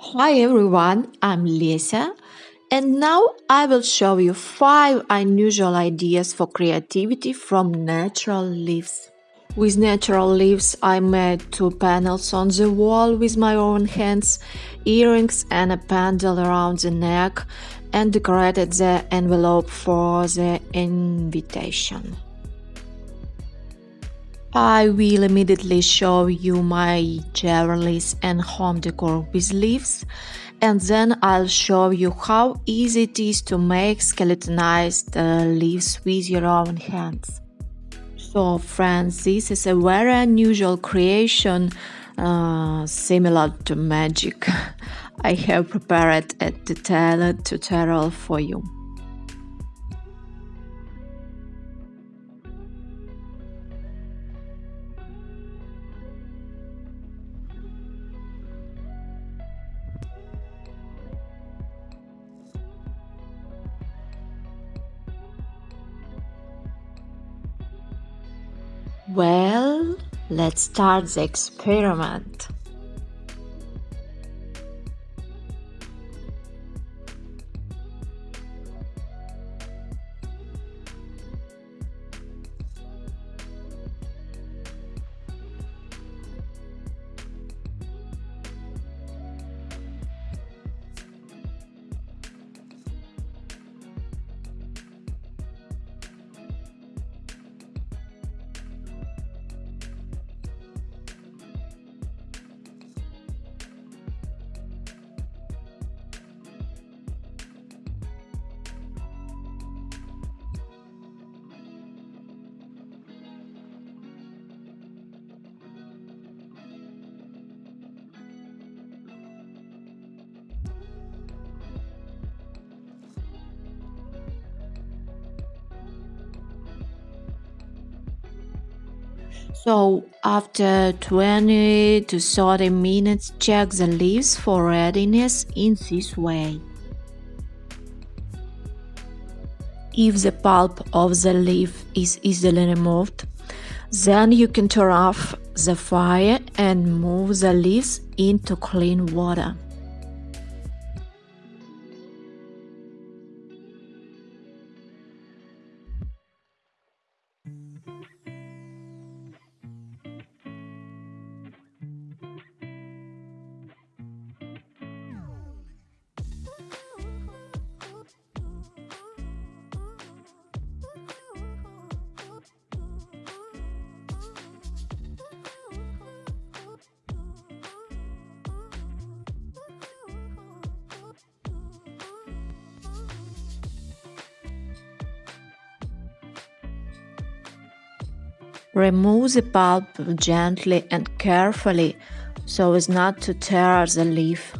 Hi everyone, I'm Lesia, and now I will show you 5 unusual ideas for creativity from natural leaves. With natural leaves I made two panels on the wall with my own hands, earrings and a pendant around the neck and decorated the envelope for the invitation. I will immediately show you my jewelries and home decor with leaves and then I'll show you how easy it is to make skeletonized uh, leaves with your own hands. So friends, this is a very unusual creation uh, similar to magic. I have prepared a detailed tutorial for you. Well, let's start the experiment. So after 20 to 30 minutes check the leaves for readiness in this way. If the pulp of the leaf is easily removed, then you can turn off the fire and move the leaves into clean water. Remove the pulp gently and carefully so as not to tear the leaf.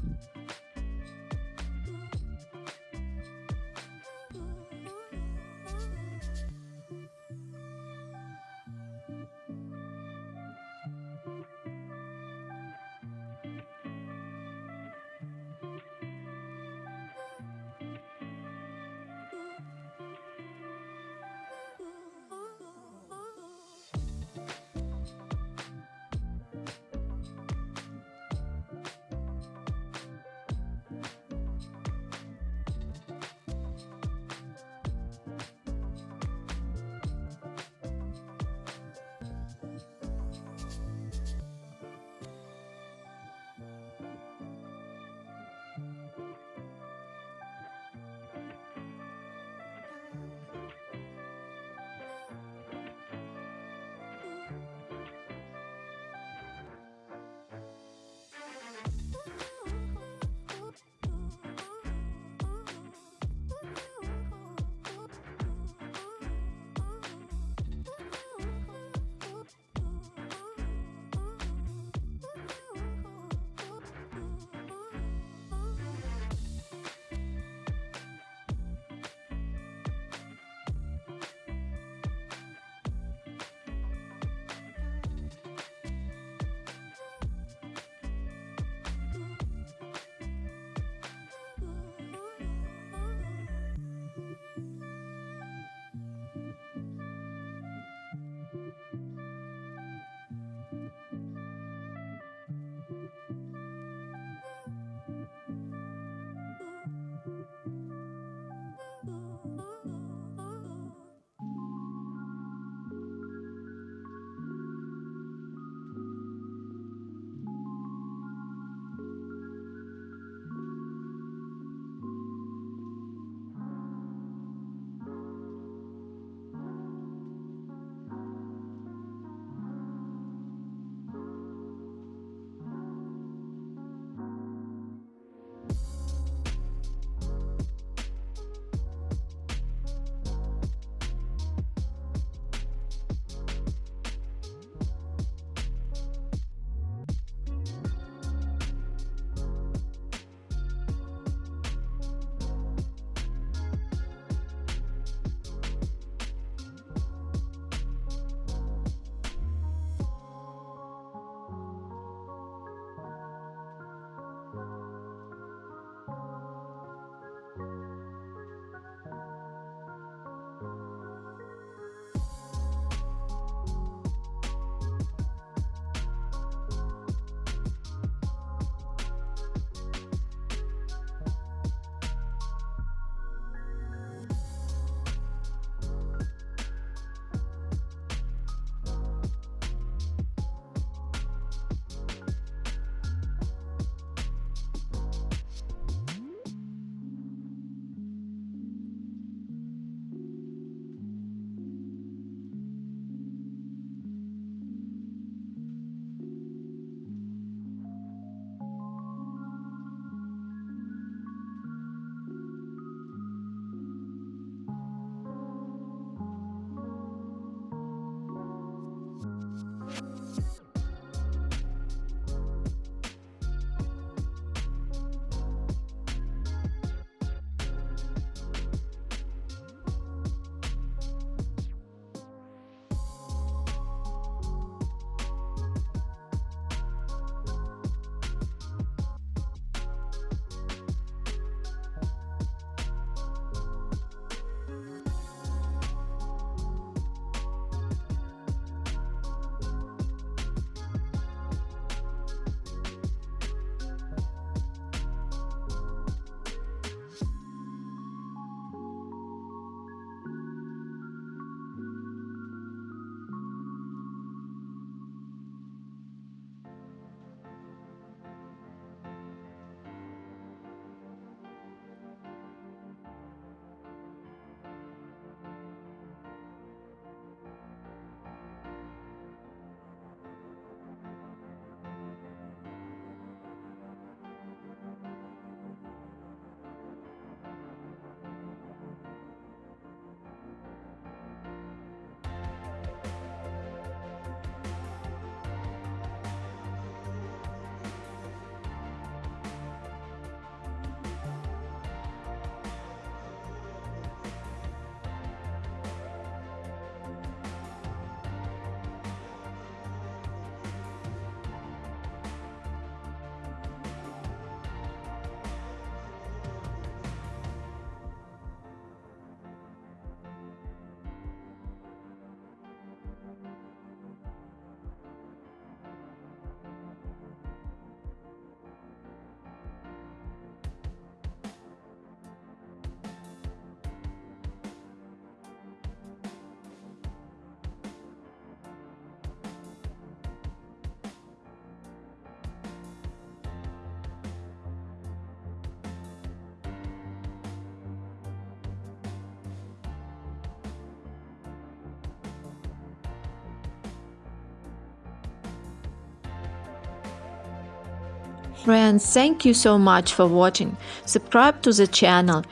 Friends, thank you so much for watching. Subscribe to the channel.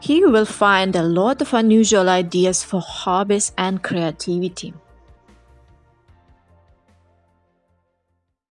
Here you will find a lot of unusual ideas for hobbies and creativity.